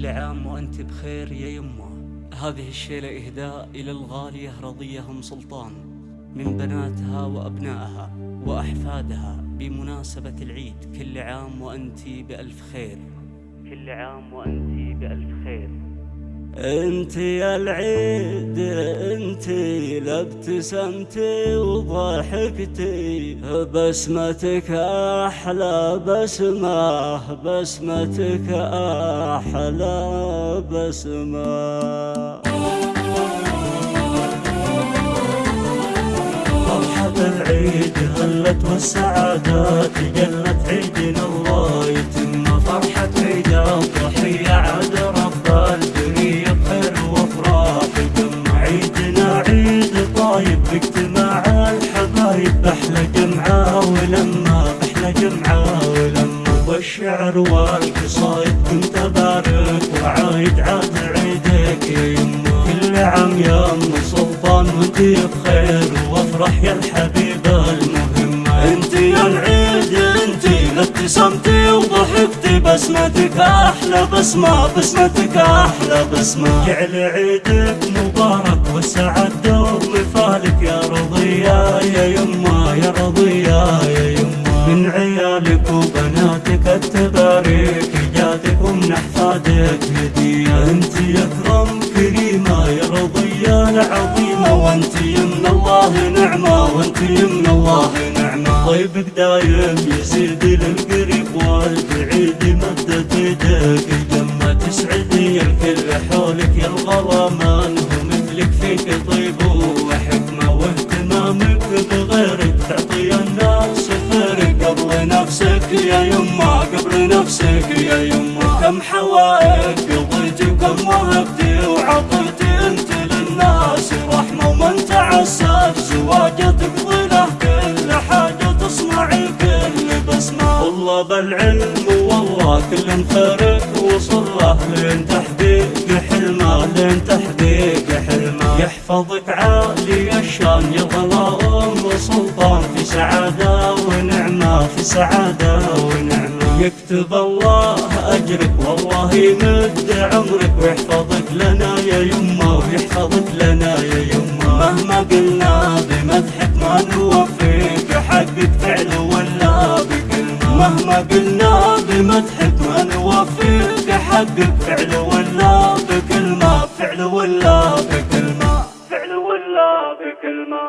كل عام وأنت بخير يا يمه هذه الشيلة إهداء إلى الغالية رضية أم سلطان من بناتها وأبنائها وأحفادها بمناسبة العيد. كل عام وأنت بألف خير. كل عام وأنت بألف خير. انت يا العيد انت لابتسمتي وضحكتي. بسمتك أحلى بسمة بسمتك أحلى بسمة. العيد هلت والسعادات ولما أحلى جمعة ولما والشعر والقصايد كنت بارك وعايد عاد عيدك. يما كل عام يا ام سلطان وانت بخير وأفرح يا الحبيبة المهمة انت يا العيد انت ابتسمتي وضحكتي بسمتك أحلى بسمة بسمتك أحلى بسمة. جعل عيدك مبارك والسعد دوم مثالك يا رضية رضية العظيمة وأنت من الله نعمة وأنت من الله نعمة. طيبك دايم يزيد للقريب والبعيد مدت يدك جمة تسعدي الكل حولك يا الغلامان ومثلك فيك طيب وحكمة واهتمامك بغيرك. تعطي الناس خيرك قبل نفسك يا يما قبل نفسك يا يما. كم حوائج قضيتي وكم وهبتي والله بالعلم والله كل خيرك وصل له لين تحقيق حلمه لين تحقيق حلمه. يحفظك عالي الشان يا ظلام وسلطان في سعادة ونعمة في سعادة ونعمة. يكتب الله أجرك والله يمد عمرك ويحفظك لنا يا يما ويحفظك لنا مهما قلنا بمدحك نوفيك حق فعل ولا بكلمة فعل ولا بكلمة فعل ولا بكلمة.